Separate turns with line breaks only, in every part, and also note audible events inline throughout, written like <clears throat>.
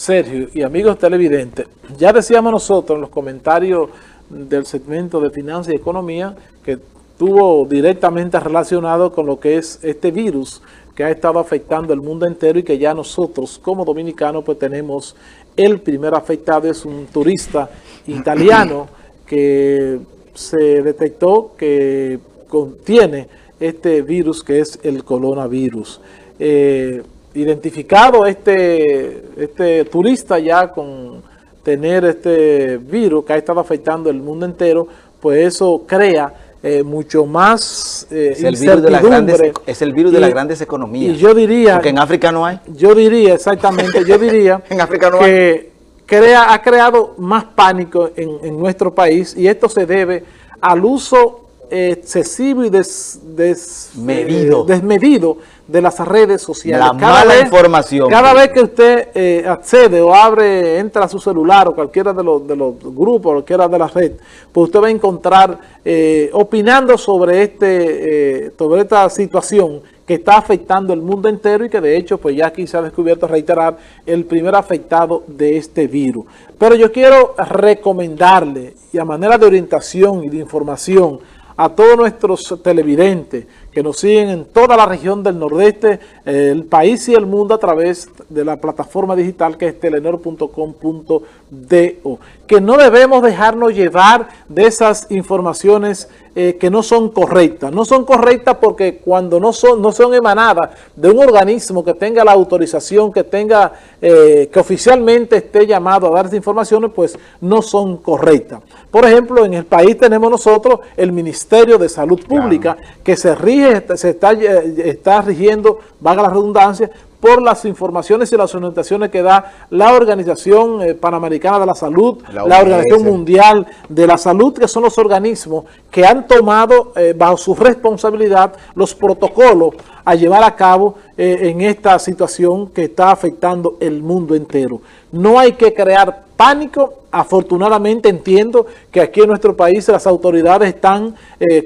Sergio y amigos televidentes, ya decíamos nosotros en los comentarios del segmento de Finanzas y Economía que estuvo directamente relacionado con lo que es este virus que ha estado afectando el mundo entero y que ya nosotros como dominicanos pues tenemos el primer afectado, es un turista italiano <clears throat> que se detectó que contiene este virus que es el coronavirus. Eh, identificado este, este turista ya con tener este virus que ha estado afectando el mundo entero, pues eso crea eh, mucho más
eh, es el virus de las grandes Es el virus de las grandes economías.
Y yo diría...
Porque en África no hay.
Yo diría, exactamente, yo diría <laughs>
en África no
que Crea, ha creado más pánico en, en nuestro país y esto se debe al uso excesivo y desmedido. Eh, desmedido de las redes sociales.
La cada mala información.
Cada vez que usted eh, accede o abre, entra a su celular o cualquiera de los, de los grupos, cualquiera de las redes, pues usted va a encontrar eh, opinando sobre, este, sobre esta situación que está afectando el mundo entero y que de hecho pues ya aquí se ha descubierto, reiterar, el primer afectado de este virus. Pero yo quiero recomendarle, y a manera de orientación y de información, a todos nuestros televidentes que nos siguen en toda la región del nordeste, el país y el mundo a través de la plataforma digital que es telenor.com.do, que no debemos dejarnos llevar de esas informaciones eh, que no son correctas. No son correctas porque cuando no son, no son emanadas de un organismo que tenga la autorización, que tenga, eh, que oficialmente esté llamado a dar esas informaciones, pues no son correctas. Por ejemplo, en el país tenemos nosotros el Ministerio de Salud Pública, que se rige, se está, eh, está rigiendo, valga la redundancia, por las informaciones y las orientaciones que da la Organización eh, Panamericana de la Salud, la, Organización Mundial de la Salud, que son los organismos que han tomado eh, bajo su responsabilidad los protocolos a llevar a cabo eh, en esta situación que está afectando el mundo entero. No hay que crear pánico, afortunadamente entiendo que aquí en nuestro país las autoridades están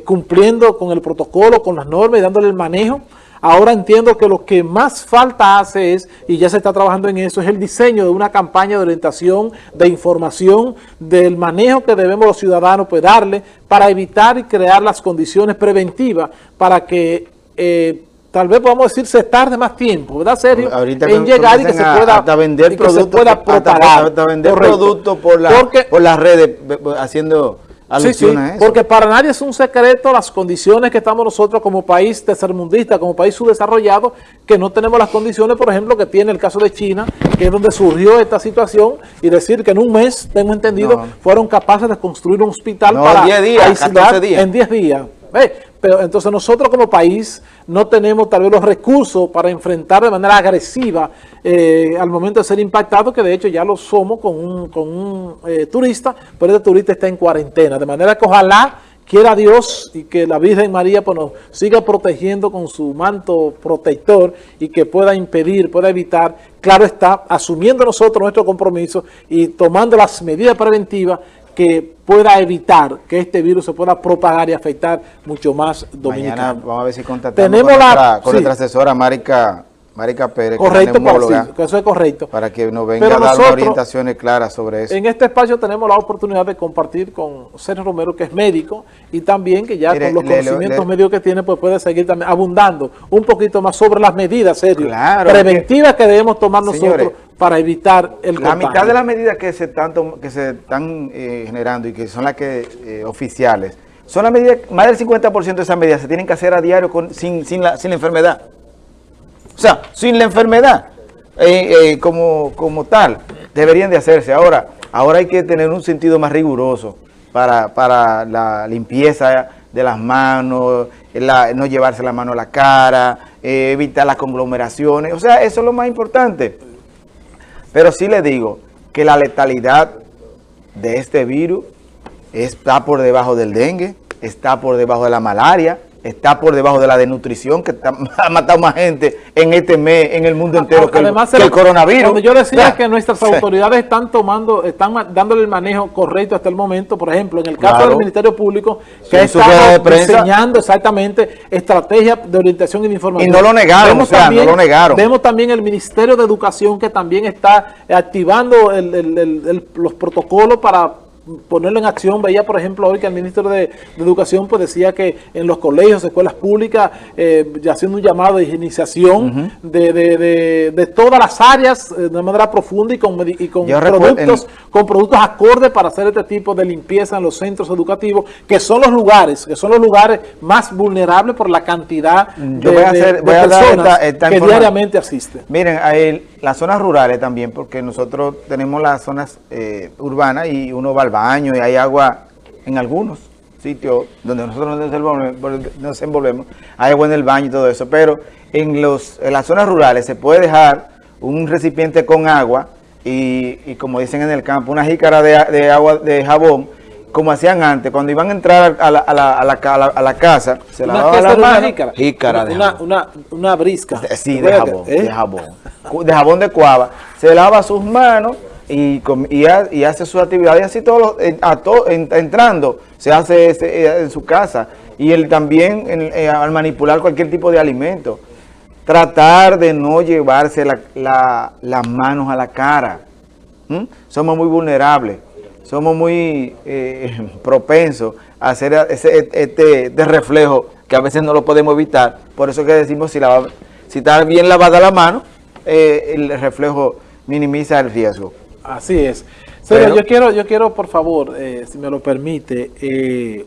cumpliendo con el protocolo, con las normas y dándole el manejo. Ahora entiendo que lo que más falta hace es, y ya se está trabajando en eso, es el diseño de una campaña de orientación, de información, del manejo que debemos los ciudadanos pues, darle para evitar y crear las condiciones preventivas para que eh, tal vez podamos decir se tarde más tiempo, ¿verdad, Sergio?
en llegar y que se pueda,
vender y que se pueda propagar.
Hasta, vender productos por, la, por las redes, haciendo
Sí, sí, porque para nadie es un secreto las condiciones que estamos nosotros como país tercermundista, como país subdesarrollado, que no tenemos las condiciones, por ejemplo, que tiene el caso de China, que es donde surgió esta situación, y decir que en un mes, tengo entendido, fueron capaces de construir un hospital para
10 días, días.
en 10 días. Pero entonces nosotros como país no tenemos tal vez los recursos para enfrentar de manera agresiva eh, al momento de ser impactado, que de hecho ya lo somos con un, eh, turista, pero este turista está en cuarentena. De manera que ojalá quiera Dios y que la Virgen María pues, nos siga protegiendo con su manto protector y que pueda impedir, pueda evitar, claro está, asumiendo nosotros nuestro compromiso y tomando las medidas preventivas que pueda evitar que este virus se pueda propagar y afectar mucho más dominicanos. Mañana
vamos a ver si contactamos Tenemos con, la, nuestra, asesora Marica Marica Pérez,
correcto, que, eso es correcto.
Para que nos venga a dar orientaciones claras sobre eso.
En este espacio tenemos la oportunidad de compartir con Sergio Romero, que es médico, y también que ya con los conocimientos médicos que tiene, pues puede seguir también abundando un poquito más sobre las medidas, Sergio, preventivas que, debemos tomar nosotros para evitar el
La mitad de las medidas que se, tanto, que se están eh, generando y que son las que eh, oficiales, son las medidas, más del 50% de esas medidas se tienen que hacer a diario con, sin, sin, la, sin la enfermedad. O sea, sin la enfermedad eh, como, como tal, deberían de hacerse. Ahora, ahora hay que tener un sentido más riguroso para, la limpieza de las manos, no llevarse la mano a la cara, eh, evitar las conglomeraciones. O sea, eso es lo más importante. Pero sí le digo que la letalidad de este virus está por debajo del dengue, está por debajo de la malaria, está por debajo de la desnutrición que <laughs> ha matado más gente en este mes, en el mundo entero, que, el, que el, coronavirus. Cuando
yo decía que nuestras autoridades están tomando, están dándole el manejo correcto hasta el momento, por ejemplo, en el caso del Ministerio Público, que está diseñando exactamente estrategias de orientación y de información.
Y no lo negaron, o sea, no lo negaron.
Vemos también el Ministerio de Educación que también está activando los protocolos para ponerlo en acción. Veía, por ejemplo, hoy que el ministro de, Educación pues decía que en los colegios, escuelas públicas, eh, ya haciendo un llamado de higienización de, todas las áreas eh, de manera profunda y con, con productos con productos acordes para hacer este tipo de limpieza en los centros educativos, que son los lugares, que son los lugares más vulnerables por la cantidad de, personas que diariamente asisten.
Miren, ahí las zonas rurales también, porque nosotros tenemos las zonas eh, urbanas y uno va al baño y hay agua en algunos sitios donde nosotros nos envolvemos, hay agua en el baño y todo eso, pero en, los, en las zonas rurales se puede dejar un recipiente con agua y, como dicen en el campo, una jícara de, agua de jabón, como hacían antes, cuando iban a entrar a la, a la, a la, a la casa, se lavaban la mano,
jícara, jícara de una, una, una, brisca.
Sí, de jabón, de jabón, de jabón de cuava, se lava sus manos y, y, hace su actividad. Y así todo, a entrando, se hace eh, en su casa. Y él también eh, al manipular cualquier tipo de alimento, tratar de no llevarse las manos a la cara, somos muy vulnerables, somos muy eh, <laughs> propensos a hacer ese, este, este, reflejo que a veces no lo podemos evitar, por eso que decimos si, la, si está bien lavada la mano, el reflejo minimiza el riesgo.
Así es. yo quiero, yo quiero, por favor, eh, si me lo permite, eh,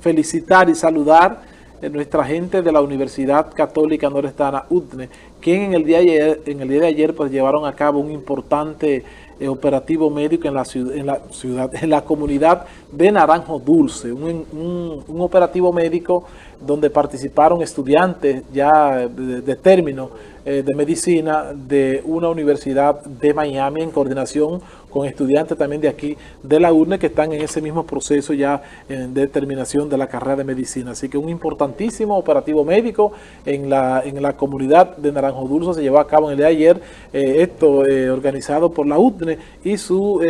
felicitar y saludar a nuestra gente de la Universidad Católica Norestana UTNE, quien en el día de ayer, en el día de ayer pues, llevaron a cabo un importante eh, operativo médico en la, ciudad, en la ciudad, en la comunidad de Naranjo Dulce, un, operativo médico donde participaron estudiantes ya de término eh, de medicina de una universidad de Miami en coordinación con estudiantes también de aquí de la UNE que están en ese mismo proceso ya en determinación de la carrera de medicina. Así que un importantísimo operativo médico en la, en la comunidad de Naranjo Dulce se llevó a cabo en el día de ayer, eh, esto eh, organizado por la UNE y su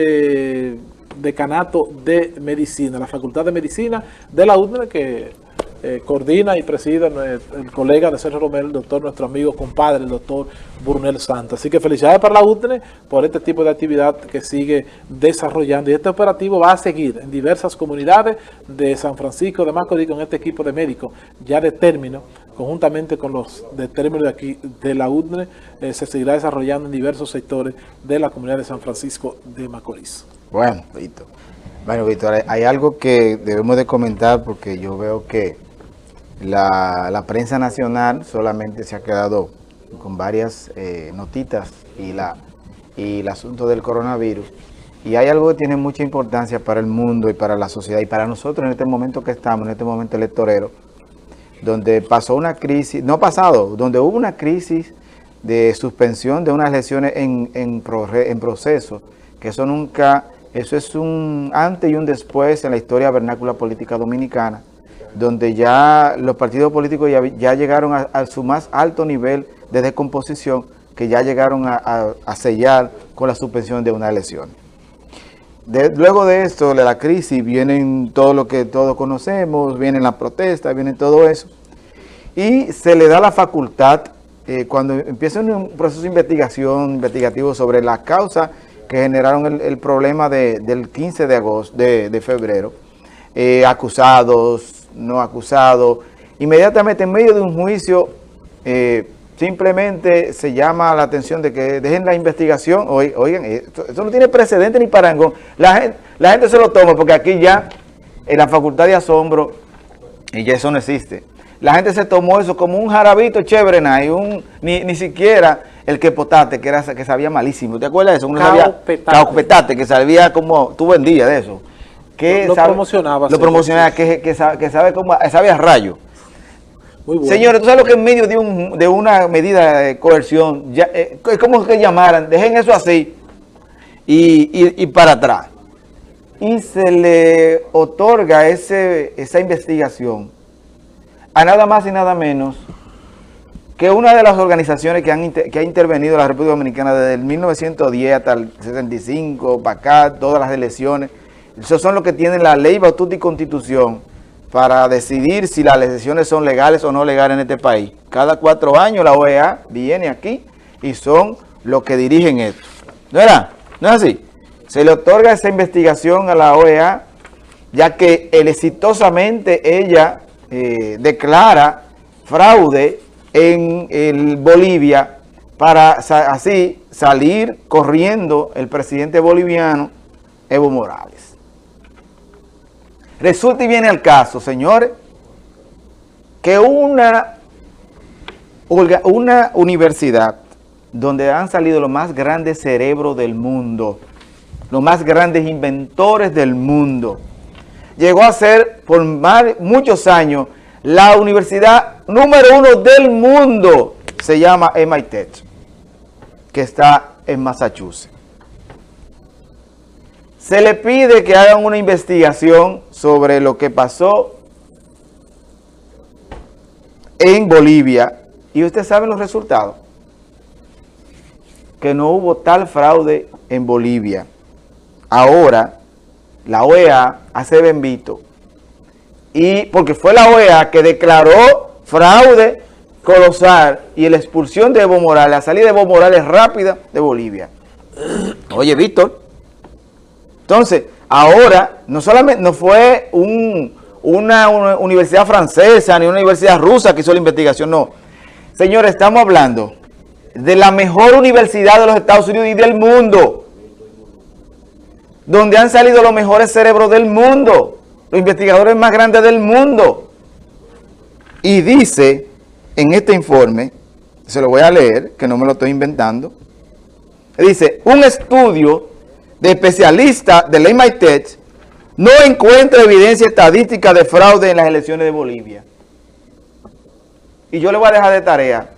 decanato de medicina, la Facultad de Medicina de la UNE que eh, coordina y preside el, colega de Sergio Romero, el doctor, nuestro amigo, compadre, el doctor Burnel Santa. Así que felicidades para la UTNE por este tipo de actividad que sigue desarrollando. Y este operativo va a seguir en diversas comunidades de San Francisco de Macorís con este equipo de médicos ya de término, conjuntamente con los de término de aquí de la UTNE, eh, se seguirá desarrollando en diversos sectores de la comunidad de San Francisco de Macorís.
Bueno, Víctor. Bueno, Víctor, hay algo que debemos de comentar porque yo veo que la, prensa nacional solamente se ha quedado con varias eh, notitas y, la, y el asunto del coronavirus. Y hay algo que tiene mucha importancia para el mundo y para la sociedad y para nosotros en este momento que estamos, en este momento electorero, donde pasó una crisis, no pasado, donde hubo una crisis de suspensión de unas elecciones en, en, en proceso, que eso nunca, eso es un antes y un después en la historia vernácula política dominicana, donde ya los partidos políticos ya, llegaron a, su más alto nivel de descomposición, que ya llegaron a, sellar con la suspensión de una elección. luego de esto, de la crisis, vienen todo lo que todos conocemos, vienen las protestas, viene todo eso, y se le da la facultad, eh, cuando empieza un proceso de investigación, investigativo sobre las causas que generaron el, problema del 15 de agosto, de, febrero, eh, acusados, no acusado. Inmediatamente en medio de un juicio, eh, simplemente se llama la atención de que dejen la investigación. Oigan, esto, no tiene precedente ni parangón. La gente, la gente se lo toma porque aquí ya, en la facultad de asombro, y ya eso no existe. La gente se tomó eso como un jarabito chévere, un, ni, ni siquiera el que potate, que, era, que sabía malísimo. ¿Te acuerdas de eso? Uno sabía, petate, que sabía como, tú vendías de eso que
lo, promocionaba.
Lo promocionaba, que, que, sabe, que sabe a rayo. Señores, ¿tú sabes lo que en medio de, un, de una medida de coerción, ya, eh, es como que llamaran, dejen eso así y, y, para atrás? Y se le otorga ese, esa investigación a nada más y nada menos que una de las organizaciones que, han, que ha intervenido en la República Dominicana desde el 1910 hasta el 75, para acá, todas las elecciones, esos son los que tienen la ley, batuta y constitución para decidir si las elecciones son legales o no legales en este país. Cada cuatro años la OEA viene aquí y son los que dirigen esto. ¿No era? ¿No es así? Se le otorga esa investigación a la OEA ya que exitosamente ella eh, declara fraude en Bolivia para así salir corriendo el presidente boliviano Evo Morales. Resulta y viene el caso, señores, que una, una universidad donde han salido los más grandes cerebros del mundo, los más grandes inventores del mundo, llegó a ser por muchos años la universidad número uno del mundo se llama MIT, que está en Massachusetts. Se le pide que hagan una investigación sobre lo que pasó en Bolivia y usted sabe los resultados. Que no hubo tal fraude en Bolivia. Ahora, la OEA hace bendito y porque fue la OEA que declaró fraude colosal y la expulsión de Evo Morales, la salida de Evo Morales rápida de Bolivia. Oye, Víctor, entonces, ahora, no solamente no fue una, universidad francesa ni una universidad rusa que hizo la investigación, no. Señores, estamos hablando de la mejor universidad de los Estados Unidos y del mundo, donde han salido los mejores cerebros del mundo los investigadores más grandes del mundo. Y dice en este informe, se lo voy a leer, que no me lo estoy inventando, dice, un estudio de especialistas del MIT no encuentra evidencia estadística de fraude en las elecciones de Bolivia. Y yo le voy a dejar de tarea,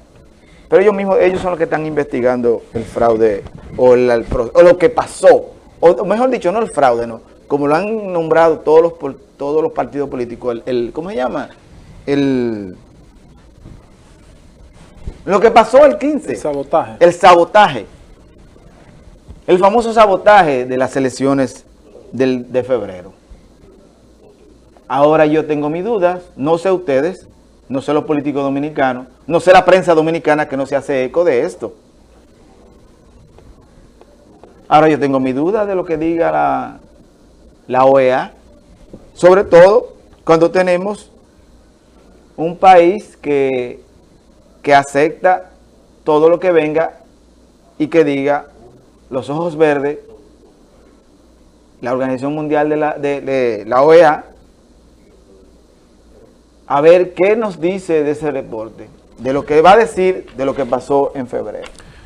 pero ellos mismos, ellos son los que están investigando el fraude o, o lo que pasó, o mejor dicho, no el fraude, no, como lo han nombrado todos los, todos los partidos políticos, el, ¿cómo se llama? El, lo que pasó el 15.
El sabotaje.
El sabotaje. El famoso sabotaje de las elecciones del, de febrero. Ahora yo tengo mis dudas, no sé ustedes, no sé los políticos dominicanos, no sé la prensa dominicana que no se hace eco de esto. Ahora yo tengo mi duda de lo que diga la, la OEA, sobre todo cuando tenemos un país que, que acepta todo lo que venga y que diga los ojos verdes, la Organización Mundial de la, de la OEA, a ver qué nos dice de ese reporte, de lo que va a decir de lo que pasó en febrero.